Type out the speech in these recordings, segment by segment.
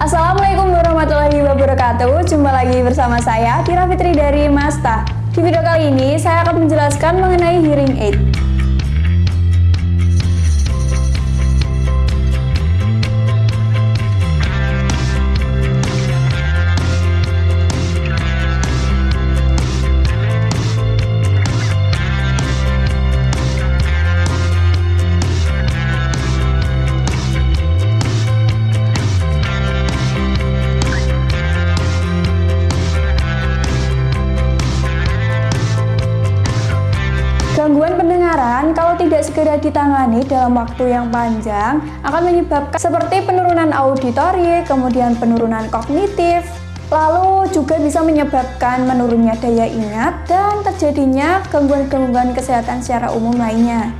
Assalamualaikum warahmatullahi wabarakatuh. Jumpa lagi bersama saya Tira Fitri dari Masta. Di video kali ini saya akan menjelaskan mengenai hearing aid ditangani dalam waktu yang panjang akan menyebabkan seperti penurunan auditori, kemudian penurunan kognitif, lalu juga bisa menyebabkan menurunnya daya ingat dan terjadinya gangguan-gangguan kesehatan secara umum lainnya.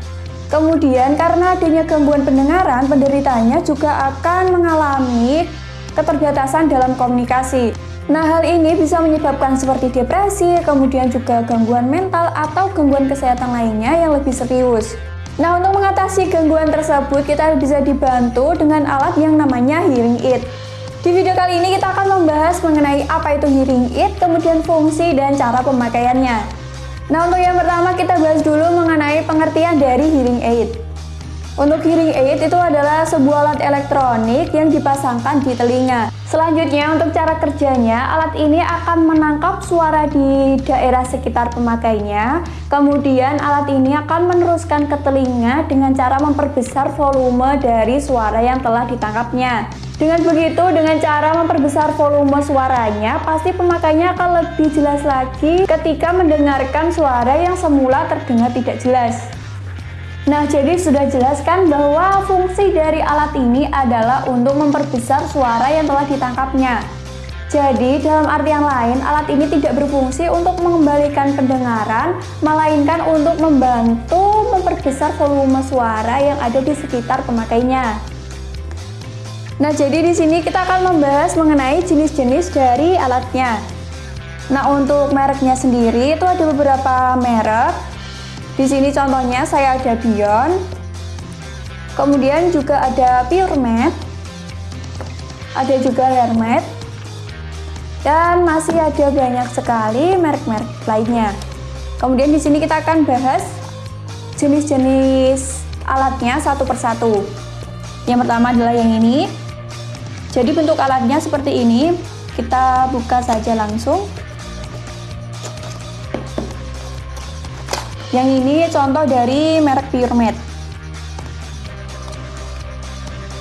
Kemudian karena adanya gangguan pendengaran, penderitanya juga akan mengalami keterbatasan dalam komunikasi. Nah, hal ini bisa menyebabkan seperti depresi, kemudian juga gangguan mental atau gangguan kesehatan lainnya yang lebih serius. Nah, untuk mengatasi gangguan tersebut, kita bisa dibantu dengan alat yang namanya hearing aid. Di video kali ini kita akan membahas mengenai apa itu hearing aid, kemudian fungsi dan cara pemakaiannya. Nah, untuk yang pertama kita bahas dulu mengenai pengertian dari hearing aid. Untuk hearing aid itu adalah sebuah alat elektronik yang dipasangkan di telinga. Selanjutnya untuk cara kerjanya, alat ini akan menangkap suara di daerah sekitar pemakainya. Kemudian alat ini akan meneruskan ke telinga dengan cara memperbesar volume dari suara yang telah ditangkapnya. Dengan begitu, dengan cara memperbesar volume suaranya, pasti pemakainya akan lebih jelas lagi ketika mendengarkan suara yang semula terdengar tidak jelas. Nah, jadi sudah jelaskan bahwa fungsi dari alat ini adalah untuk memperbesar suara yang telah ditangkapnya. Jadi, dalam artian lain, alat ini tidak berfungsi untuk mengembalikan pendengaran, melainkan untuk membantu memperbesar volume suara yang ada di sekitar pemakainya. Nah, jadi di sini kita akan membahas mengenai jenis-jenis dari alatnya. Nah, untuk mereknya sendiri itu ada beberapa merek. Di sini contohnya saya ada Bion, kemudian juga ada Puremed, ada juga Hermet, dan masih ada banyak sekali merek-merek lainnya. Kemudian di sini kita akan bahas jenis-jenis alatnya satu persatu. Yang pertama adalah yang ini. Jadi bentuk alatnya seperti ini. Kita buka saja langsung. Yang ini contoh dari merek Puremed.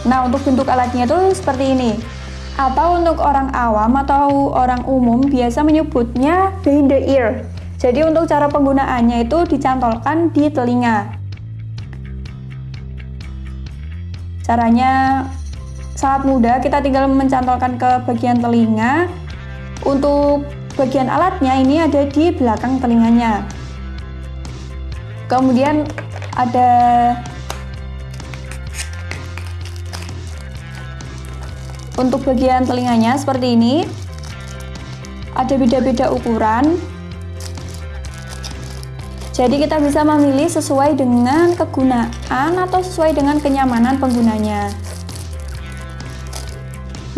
Nah, untuk bentuk alatnya itu seperti ini. Atau untuk orang awam atau orang umum biasa menyebutnya behind the ear. Jadi untuk cara penggunaannya itu dicantolkan di telinga. Caranya sangat mudah, kita tinggal mencantolkan ke bagian telinga. Untuk bagian alatnya ini ada di belakang telinganya kemudian ada untuk bagian telinganya seperti ini. Ada beda-beda ukuran. Jadi kita bisa memilih sesuai dengan kegunaan atau sesuai dengan kenyamanan penggunanya.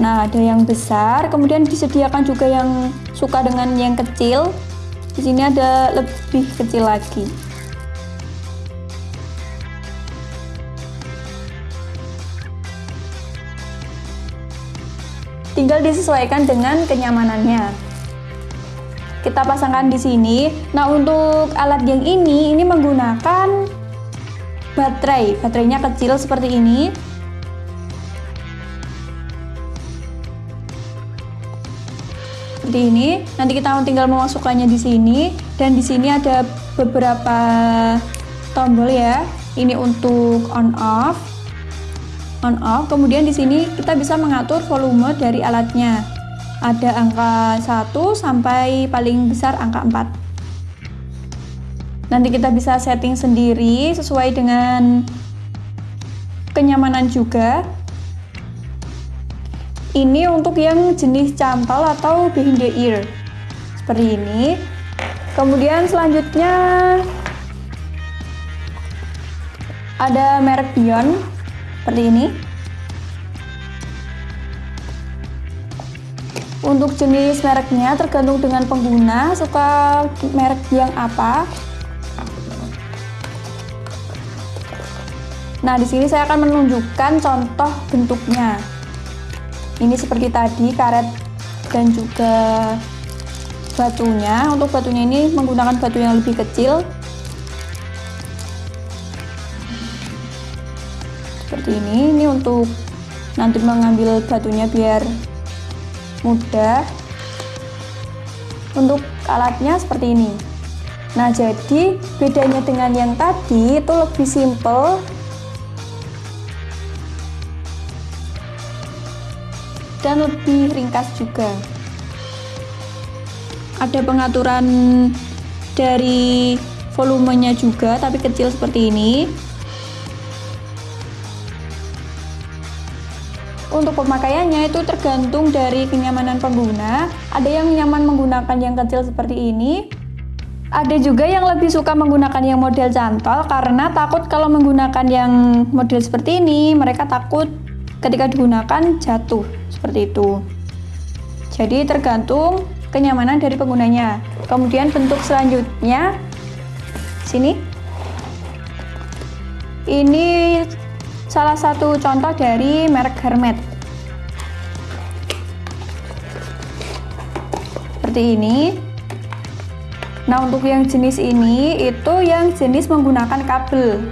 Nah ada yang besar kemudian disediakan juga yang suka dengan yang kecil. Di sini ada lebih kecil lagi tinggal disesuaikan dengan kenyamanannya. Kita pasangkan di sini. Nah untuk alat yang ini ini menggunakan baterai. Baterainya kecil seperti ini. Seperti ini. Nanti kita tinggal memasukkannya di sini. Dan di sini ada beberapa tombol ya. Ini untuk on off on off. Kemudian di sini kita bisa mengatur volume dari alatnya. Ada angka 1 sampai paling besar angka 4. Nanti kita bisa setting sendiri sesuai dengan kenyamanan juga. Ini untuk yang jenis cantol atau behind the ear. Seperti ini. Kemudian selanjutnya ada merek Bion seperti ini Untuk jenis mereknya tergantung dengan pengguna suka merek yang apa. Nah, di sini saya akan menunjukkan contoh bentuknya. Ini seperti tadi karet dan juga batunya. Untuk batunya ini menggunakan batu yang lebih kecil. Seperti ini. Ini untuk nanti mengambil batunya biar mudah. Untuk alatnya seperti ini. Nah jadi bedanya dengan yang tadi itu lebih simple. Dan lebih ringkas juga. Ada pengaturan dari volumenya juga tapi kecil seperti ini Untuk pemakaiannya itu tergantung dari kenyamanan pengguna. Ada yang nyaman menggunakan yang kecil seperti ini. Ada juga yang lebih suka menggunakan yang model cantol karena takut kalau menggunakan yang model seperti ini, mereka takut ketika digunakan jatuh seperti itu. Jadi tergantung kenyamanan dari penggunanya. Kemudian bentuk selanjutnya sini. Ini salah satu contoh dari merek Hermet. Seperti ini. Nah, untuk yang jenis ini itu yang jenis menggunakan kabel.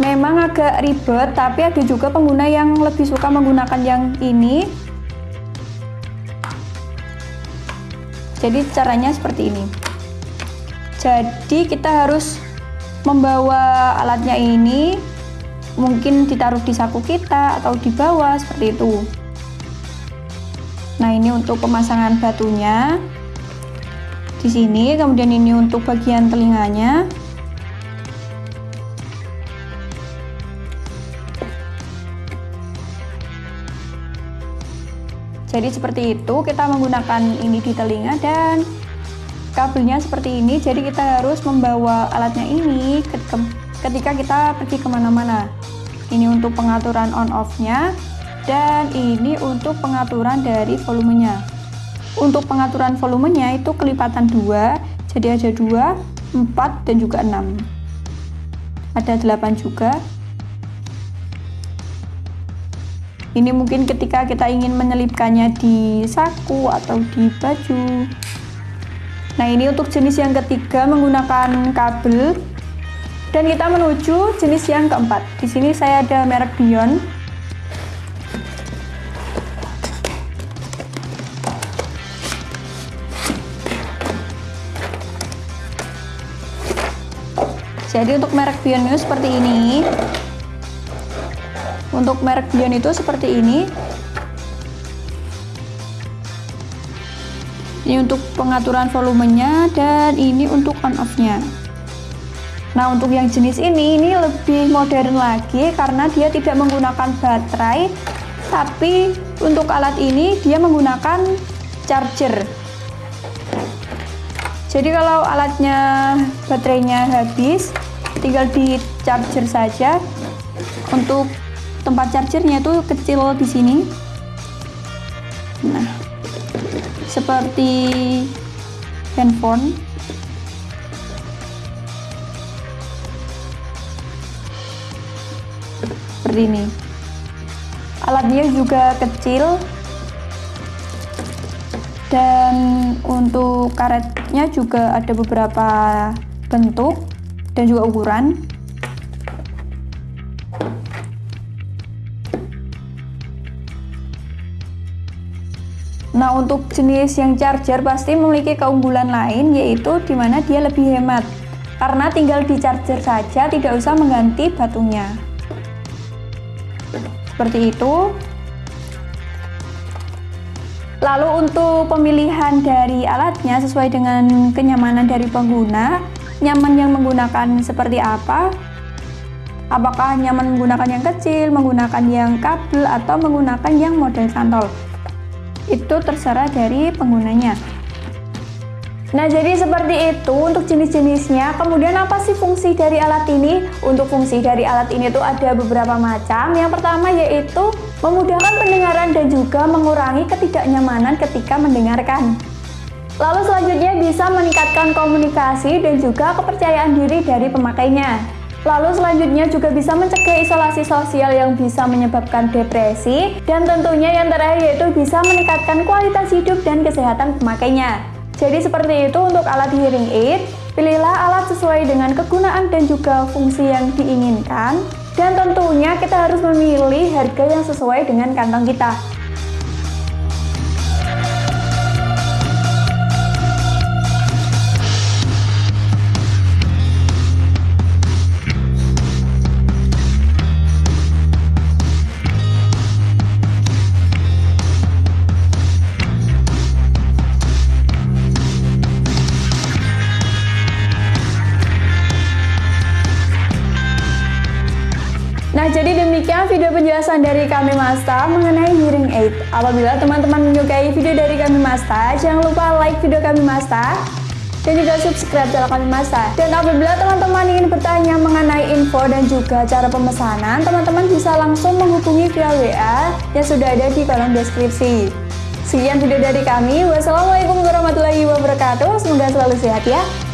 Memang agak ribet, tapi ada juga pengguna yang lebih suka menggunakan yang ini. Jadi caranya seperti ini. Jadi kita harus membawa alatnya ini mungkin ditaruh di saku kita atau di bawah seperti itu nah ini untuk pemasangan batunya. Di sini kemudian ini untuk bagian telinganya. Jadi seperti itu kita menggunakan ini di telinga dan kabelnya seperti ini. Jadi kita harus membawa alatnya ini ketika kita pergi ke mana-mana. Ini untuk pengaturan on off nya dan ini untuk pengaturan dari volumenya. Untuk pengaturan volumenya itu kelipatan dua jadi ada dua, empat, dan juga enam. Ada delapan juga. Ini mungkin ketika kita ingin menyelipkannya di saku atau di baju. Nah ini untuk jenis yang ketiga menggunakan kabel. Dan kita menuju jenis yang keempat. Di sini saya ada merek Bion. Jadi untuk merek Bion itu seperti ini. Untuk merek Bion itu seperti ini. ini untuk pengaturan volumenya dan ini untuk on off nya nah untuk yang jenis ini ini lebih modern lagi karena dia tidak menggunakan baterai tapi untuk alat ini dia menggunakan charger jadi kalau alatnya baterainya habis tinggal di charger saja. Untuk tempat chargernya itu kecil di sini. Nah seperti handphone. Seperti ini. Alatnya juga kecil. Dan untuk karetnya juga ada beberapa bentuk dan juga ukuran Nah, untuk jenis yang charger pasti memiliki keunggulan lain yaitu di mana dia lebih hemat. Karena tinggal di charger saja, tidak usah mengganti batunya. Seperti itu. Lalu untuk pemilihan dari alatnya sesuai dengan kenyamanan dari pengguna, nyaman yang menggunakan seperti apa? Apakah nyaman menggunakan yang kecil, menggunakan yang kabel, atau menggunakan yang model cantol? itu terserah dari penggunanya Nah, jadi seperti itu untuk jenis-jenisnya. Kemudian apa sih fungsi dari alat ini? Untuk fungsi dari alat ini tuh ada beberapa macam. Yang pertama yaitu memudahkan pendengaran dan juga mengurangi ketidaknyamanan ketika mendengarkan. Lalu selanjutnya bisa meningkatkan komunikasi dan juga kepercayaan diri dari pemakainya. Lalu selanjutnya juga bisa mencegah isolasi sosial yang bisa menyebabkan depresi dan tentunya yang terakhir yaitu bisa meningkatkan kualitas hidup dan kesehatan pemakainya. Jadi seperti itu untuk alat hearing aid, pilihlah alat sesuai dengan kegunaan dan juga fungsi yang diinginkan. Dan tentunya kita harus memilih harga yang sesuai dengan kantong kita. Nah, jadi demikian video penjelasan dari kami Masta mengenai hearing aid. Apabila teman-teman menyukai video dari kami Masta, jangan lupa like video kami Masta dan juga subscribe channel kami Masta. Dan apabila teman-teman ingin bertanya mengenai info dan juga cara pemesanan, teman-teman bisa langsung menghubungi via WA yang sudah ada di kolom deskripsi. Sekian video dari kami. Wassalamualaikum warahmatullahi wabarakatuh. Semoga selalu sehat ya.